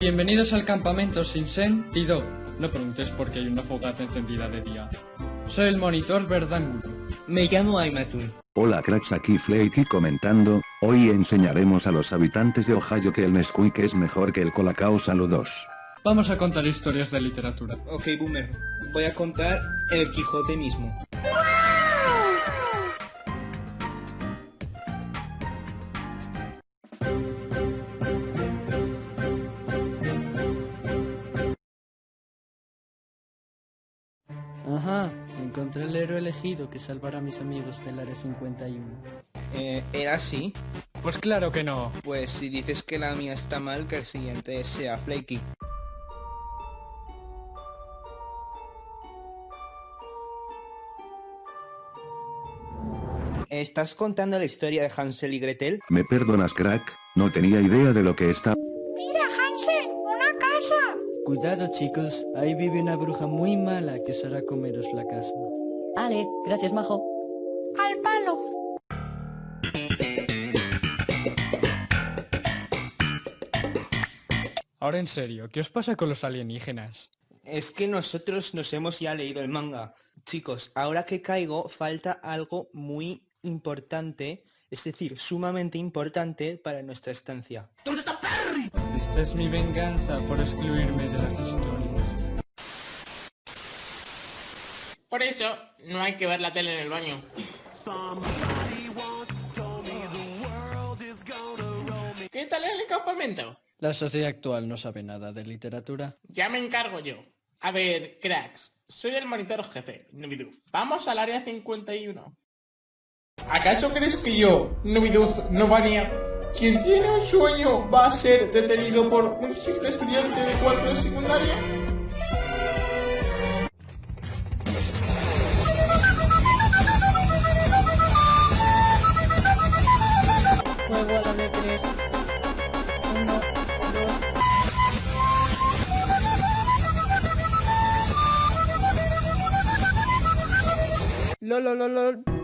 Bienvenidos al campamento sin sentido. No preguntes por qué hay una fogata encendida de día. Soy el monitor Verdangulo. Me llamo Aymatun. Hola cracks aquí Flakey comentando, hoy enseñaremos a los habitantes de Ohio que el Nesquik es mejor que el Colacao Saludos. Vamos a contar historias de literatura. Ok, Boomer. Voy a contar El Quijote mismo. Ajá, encontré el héroe elegido que salvará a mis amigos del área 51. Eh, ¿Era así? Pues claro que no. Pues si dices que la mía está mal, que el siguiente sea Flaky. ¿Estás contando la historia de Hansel y Gretel? ¿Me perdonas crack? No tenía idea de lo que está... Mira, Hansel, una casa. Cuidado chicos, ahí vive una bruja muy mala que os hará comeros la casa. Ale, gracias, majo. Al palo. Ahora en serio, ¿qué os pasa con los alienígenas? Es que nosotros nos hemos ya leído el manga. Chicos, ahora que caigo, falta algo muy importante, es decir, sumamente importante para nuestra estancia. Esta es mi venganza por excluirme de las historias. Por eso, no hay que ver la tele en el baño. ¿Qué tal el campamento? La sociedad actual no sabe nada de literatura. Ya me encargo yo. A ver, cracks, soy el monitor jefe, Nubiduf. Vamos al área 51. ¿Acaso crees que yo, Nubiduf Novania, quien tiene un sueño, va a ser detenido por un simple estudiante de cuarto de secundaria? Lol, lol, lol, lol.